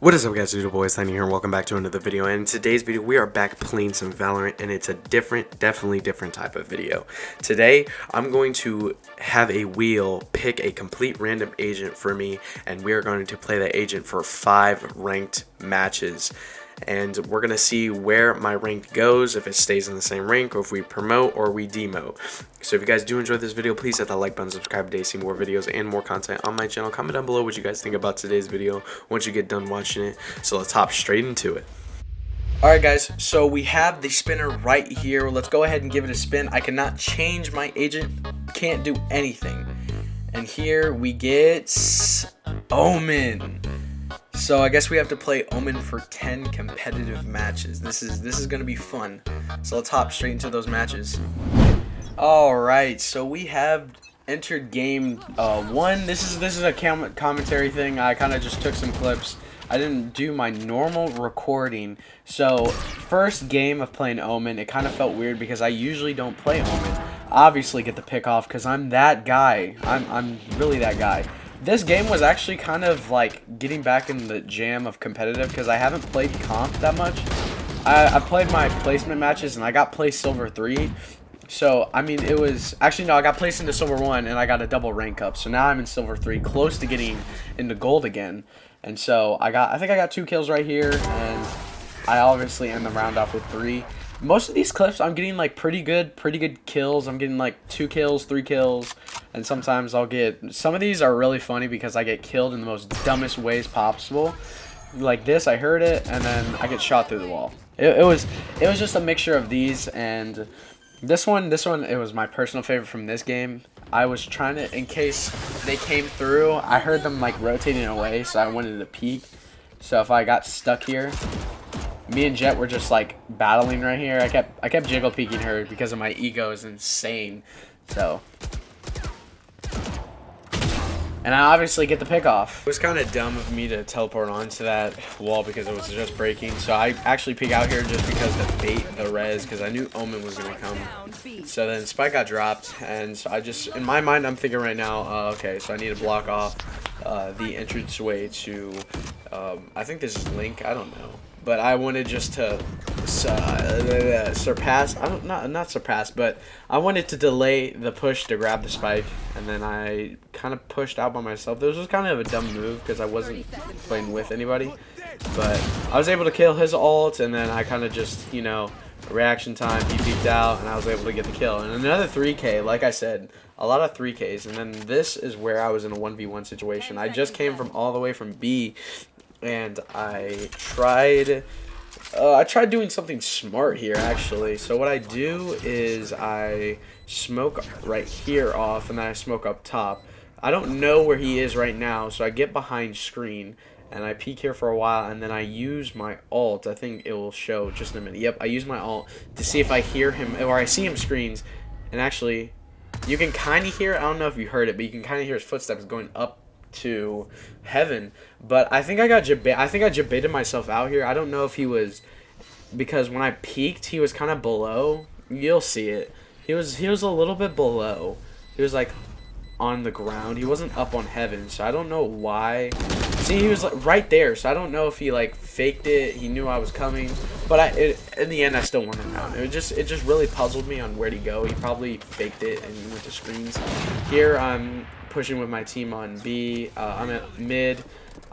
What is up guys, Doodle Boys, Tiny here, and welcome back to another video, and in today's video, we are back playing some Valorant, and it's a different, definitely different type of video. Today, I'm going to have a wheel pick a complete random agent for me, and we are going to play that agent for five ranked matches and we're going to see where my rank goes, if it stays in the same rank, or if we promote or we demote. So if you guys do enjoy this video, please hit that like button, subscribe today, see more videos and more content on my channel. Comment down below what you guys think about today's video once you get done watching it. So let's hop straight into it. Alright guys, so we have the spinner right here. Let's go ahead and give it a spin. I cannot change my agent, can't do anything. And here we get Omen. So I guess we have to play Omen for 10 competitive matches. This is this is gonna be fun. So let's hop straight into those matches. Alright, so we have entered game uh, one. This is this is a commentary thing. I kind of just took some clips. I didn't do my normal recording. So first game of playing Omen, it kind of felt weird because I usually don't play Omen. Obviously get the pick off because I'm that guy. I'm I'm really that guy. This game was actually kind of like getting back in the jam of competitive because I haven't played comp that much. I, I played my placement matches and I got placed silver 3. So, I mean, it was... Actually, no, I got placed into silver 1 and I got a double rank up. So now I'm in silver 3, close to getting into gold again. And so, I got... I think I got two kills right here. And I obviously end the round off with 3 most of these clips I'm getting like pretty good pretty good kills. I'm getting like two kills three kills and sometimes I'll get some of these are really funny because I get killed in the most dumbest ways possible. Like this I heard it and then I get shot through the wall. It, it was it was just a mixture of these and this one this one it was my personal favorite from this game. I was trying to in case they came through I heard them like rotating away so I wanted to peek. So if I got stuck here me and Jett were just like battling right here. I kept I kept jiggle peeking her because of my ego is insane. So and I obviously get the pick off. It was kind of dumb of me to teleport onto that wall because it was just breaking. So I actually peek out here just because the bait the res because I knew Omen was going to come. So then Spike got dropped and so I just, in my mind, I'm thinking right now, uh, okay, so I need to block off uh, the entrance way to, um, I think this is Link, I don't know but I wanted just to uh, surpass. I don't not not surpass, but I wanted to delay the push to grab the spike, and then I kind of pushed out by myself. This was kind of a dumb move because I wasn't playing with anybody, but I was able to kill his ult, and then I kind of just you know reaction time. He peeked out, and I was able to get the kill. And another 3K, like I said, a lot of 3Ks. And then this is where I was in a 1v1 situation. I just came from all the way from B and I tried uh, I tried doing something smart here actually. So what I do is I smoke right here off and then I smoke up top. I don't know where he is right now so I get behind screen and I peek here for a while and then I use my alt. I think it will show just in a minute. Yep I use my alt to see if I hear him or I see him screens. And actually you can kind of hear I don't know if you heard it but you can kind of hear his footsteps going up to heaven. But I think I got jab- I think I jabaited myself out here. I don't know if he was because when I peaked, he was kind of below. You'll see it. He was he was a little bit below. He was like on the ground. He wasn't up on heaven, so I don't know why. See, he was like right there, so I don't know if he like faked it. He knew I was coming, but I it, in the end I still won the round. It just it just really puzzled me on where to go. He probably faked it and went to screens. Here I'm pushing with my team on B. Uh, I'm at mid.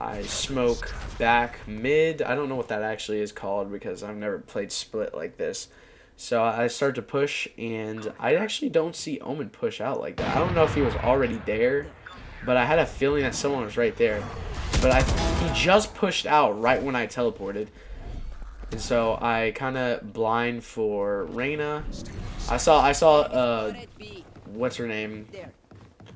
I smoke back mid. I don't know what that actually is called because I've never played split like this. So I start to push, and I actually don't see Omen push out like that. I don't know if he was already there, but I had a feeling that someone was right there. But I, he just pushed out right when I teleported. And so I kind of blind for Reyna. I saw, I saw, uh, what's her name?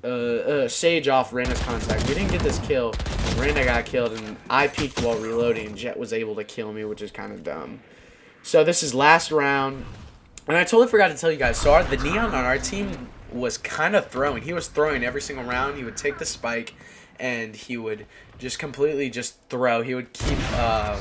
Uh, uh, Sage off Reyna's contact. We didn't get this kill. Reyna got killed, and I peeked while reloading, Jett was able to kill me, which is kind of dumb. So this is last round. And I totally forgot to tell you guys, so our, the Neon on our team was kind of throwing. He was throwing every single round. He would take the spike, and he would just completely just throw. He would keep, uh,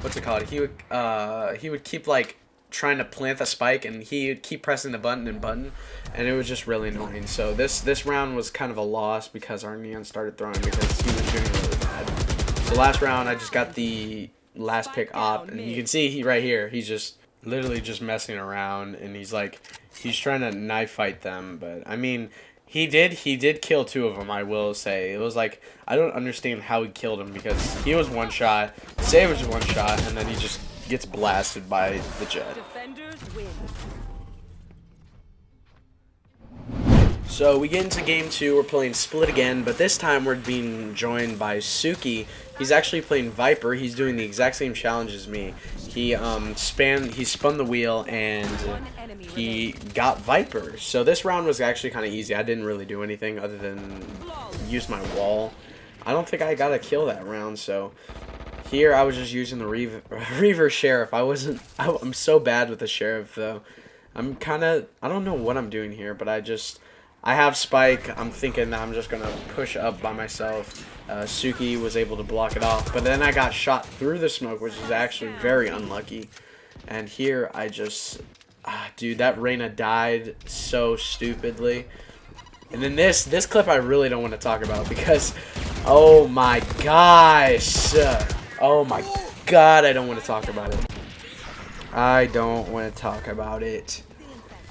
what's it called? He would, uh, he would keep, like, trying to plant the spike and he would keep pressing the button and button and it was just really annoying. So this this round was kind of a loss because our neon started throwing because he was doing really bad. So last round, I just got the last pick op, and you can see he right here, he's just literally just messing around, and he's like, he's trying to knife fight them, but I mean, he did he did kill two of them, I will say. It was like, I don't understand how he killed him, because he was one shot, Save was one shot, and then he just gets blasted by the Jett. So we get into game two, we're playing split again, but this time we're being joined by Suki. He's actually playing Viper, he's doing the exact same challenge as me. He um, span, he spun the wheel and he got Viper. So this round was actually kind of easy. I didn't really do anything other than use my wall. I don't think I got a kill that round, so here I was just using the Reaver, Reaver Sheriff. I wasn't, I, I'm so bad with the Sheriff though. I'm kind of, I don't know what I'm doing here, but I just, I have Spike. I'm thinking that I'm just going to push up by myself. Uh, Suki was able to block it off. But then I got shot through the smoke, which is actually very unlucky. And here I just... Ah, dude, that Reyna died so stupidly. And then this, this clip I really don't want to talk about because... Oh my gosh! Oh my god, I don't want to talk about it. I don't want to talk about it.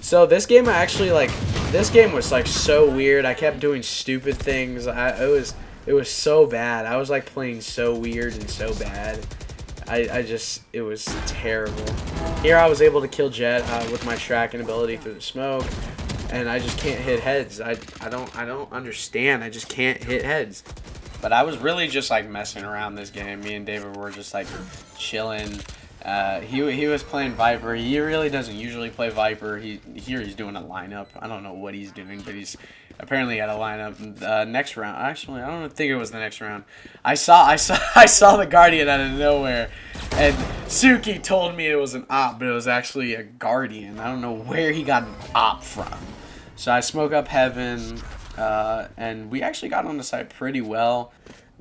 So this game I actually like this game was like so weird. I kept doing stupid things. I it was it was so bad. I was like playing so weird and so bad. I, I just it was terrible. Here I was able to kill Jett uh, with my tracking ability through the smoke, and I just can't hit heads. I I don't I don't understand. I just can't hit heads. But I was really just like messing around this game. Me and David were just like chilling. Uh, he, he was playing Viper. He really doesn't usually play Viper. He Here he's doing a lineup. I don't know what he's doing, but he's apparently got a lineup. Uh, next round, actually, I don't think it was the next round. I saw I saw I saw the Guardian out of nowhere, and Suki told me it was an op, but it was actually a Guardian. I don't know where he got an op from. So I smoke up Heaven, uh, and we actually got on the site pretty well.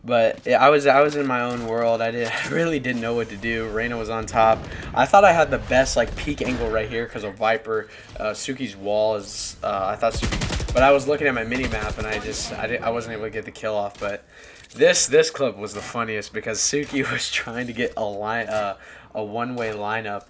But I was I was in my own world. I did I really didn't know what to do. Reyna was on top. I thought I had the best like peak angle right here because of Viper. Uh, Suki's wall is uh, I thought Suki, but I was looking at my mini map and I just I didn't I wasn't able to get the kill off. But this this clip was the funniest because Suki was trying to get a line uh, a one way lineup,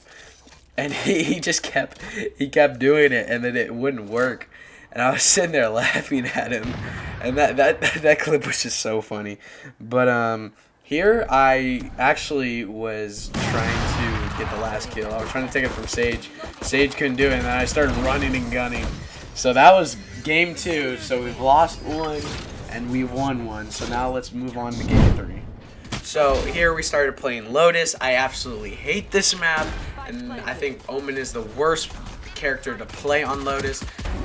and he, he just kept he kept doing it and then it wouldn't work and I was sitting there laughing at him, and that that that clip was just so funny. But um, here I actually was trying to get the last kill. I was trying to take it from Sage. Sage couldn't do it, and then I started running and gunning. So that was game two. So we've lost one and we won one. So now let's move on to game three. So here we started playing Lotus. I absolutely hate this map, and I think Omen is the worst character to play on Lotus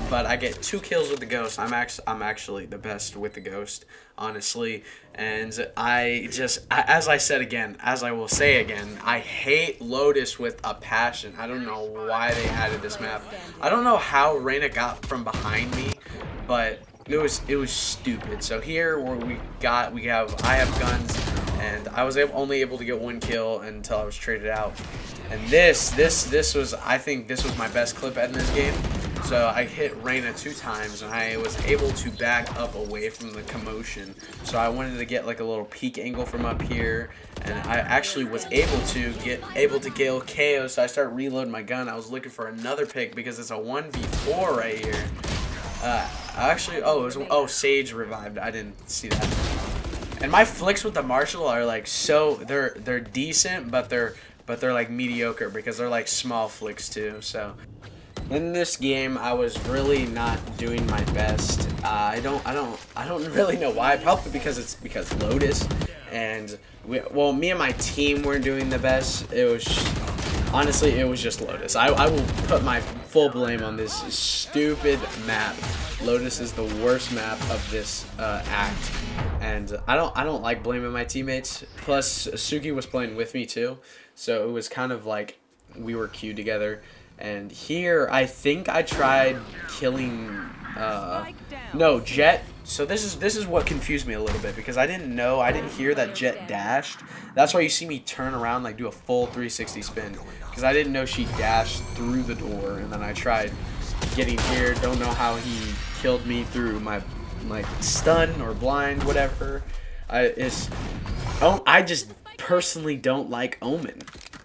but I get two kills with the Ghost. I'm actually I'm actually the best with the Ghost, honestly. And I just, as I said again, as I will say again, I hate Lotus with a passion. I don't know why they added this map. I don't know how Reyna got from behind me, but it was it was stupid. So here where we got we have I have guns, and I was able, only able to get one kill until I was traded out. And this this this was I think this was my best clip in this game. So I hit Reyna two times and I was able to back up away from the commotion. So I wanted to get like a little peek angle from up here and I actually was able to get able to kill KAY/O. So I started reloading my gun. I was looking for another pick because it's a 1v4 right here. Uh, actually, oh, it was, oh, Sage revived. I didn't see that. And my flicks with the Marshal are like so, they're, they're decent, but they're, but they're like mediocre because they're like small flicks too. So in this game, I was really not doing my best. Uh, I don't, I don't, I don't really know why. Probably because it's because Lotus, and we, well, me and my team weren't doing the best. It was honestly, it was just Lotus. I, I will put my full blame on this stupid map. Lotus is the worst map of this uh, act, and I don't, I don't like blaming my teammates. Plus, Suki was playing with me too, so it was kind of like we were queued together. And here, I think I tried killing, uh, no, Jett. So this is this is what confused me a little bit because I didn't know, I didn't hear that Jett dashed. That's why you see me turn around, like do a full 360 spin. Because I didn't know she dashed through the door, and then I tried getting here. Don't know how he killed me through my like stun or blind, whatever. I it's oh, I just personally don't like Omen.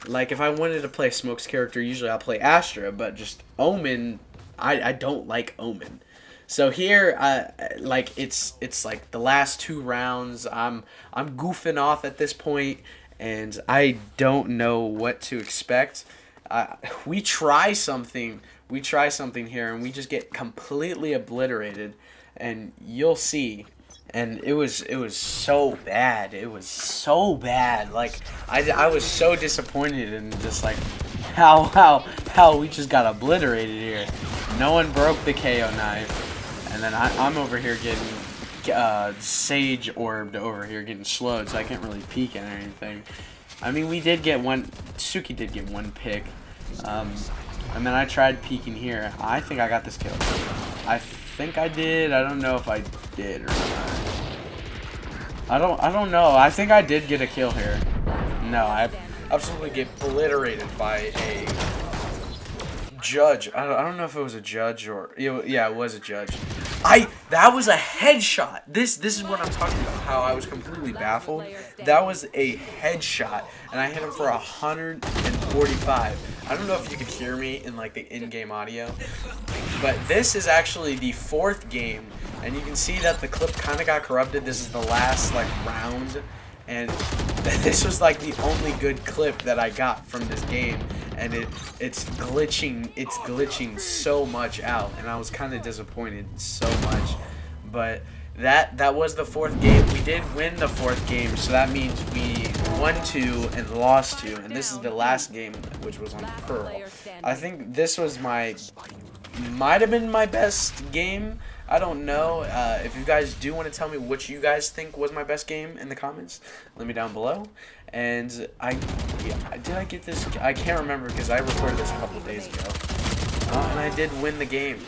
Like, if I wanted to play Smoke's character, usually I'll play Astra, but just Omen, I, I don't like Omen. So here, uh, like it's it's like the last two rounds. I'm I'm goofing off at this point, and I don't know what to expect. Uh, we try something, we try something here, and we just get completely obliterated, and you'll see and it was it was so bad. It was so bad. Like I, I was so disappointed and just like how how how we just got obliterated here. No one broke the KAY/O knife, and then I, I'm over here getting uh, sage orbed over here getting slowed, so I can't really peek at anything. I mean, we did get one. Suki did get one pick. Um, and then I tried peeking here. I think I got this kill. I think I did. I don't know if I did or not. I don't I don't know. I think I did get a kill here. No, I absolutely get obliterated by a judge. I don't, I don't know if it was a judge or yeah, it was a judge. I that was a headshot. This this is what I'm talking about. How I was completely baffled. That was a headshot, and I hit him for 145. I don't know if you could hear me in like the in-game audio, but this is actually the fourth game, and you can see that the clip kind of got corrupted. This is the last like round, and this was like the only good clip that I got from this game and it it's glitching it's glitching so much out and I was kind of disappointed so much but that that was the fourth game we did win the fourth game so that means we won two and lost two and this is the last game which was on Pearl I think this was my might have been my best game I don't know. Uh, if you guys do want to tell me what you guys think was my best game in the comments, let me down below. And I, yeah, did I get this? I can't remember because I recorded this a couple days ago. Uh, and I did win the game.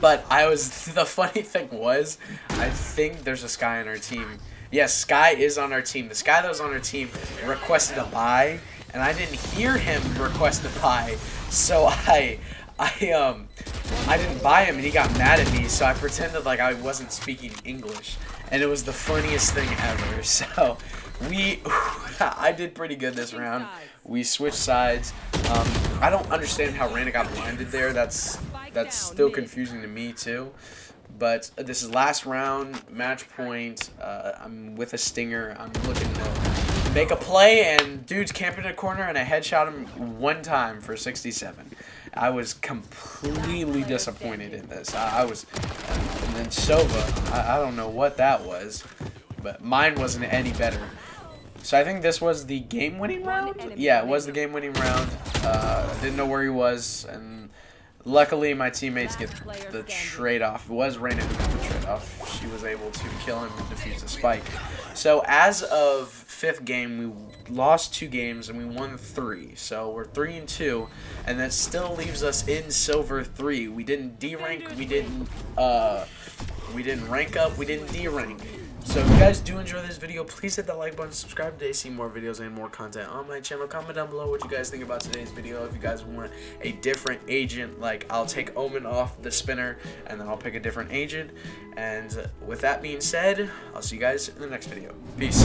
But I was, the funny thing was, I think there's a Skye on our team. Yes, Skye is on our team. The Skye that was on our team requested a buy, and I didn't hear him request a buy. So I, I, um, I didn't buy him and he got mad at me, so I pretended like I wasn't speaking English. And it was the funniest thing ever. So, we, I did pretty good this round. We switched sides. Um, I don't understand how Reyna got blinded there. That's, that's still confusing to me too. But this is last round, match point. Uh, I'm with a stinger. I'm looking to make a play, and dude's camping in a corner, and I headshot him one time for 67. I was completely disappointed in this. I, I was, and then Sova, I, I don't know what that was, but mine wasn't any better. So I think this was the game-winning round? Yeah, it was the game-winning round. Uh, didn't know where he was, and luckily my teammates get the trade-off. It was Reyna who got the trade-off. She was able to kill him and defuse the spike. So as of fifth game, we lost two games and we won three. So we're three and two, and that still leaves us in silver three. We didn't D rank. We didn't. Uh, we didn't rank up. We didn't D rank. So if you guys do enjoy this video, please hit that like button, subscribe today, see more videos and more content on my channel. Comment down below what you guys think about today's video. If you guys want a different agent, like I'll take Omen off the spinner and then I'll pick a different agent. And with that being said, I'll see you guys in the next video. Peace.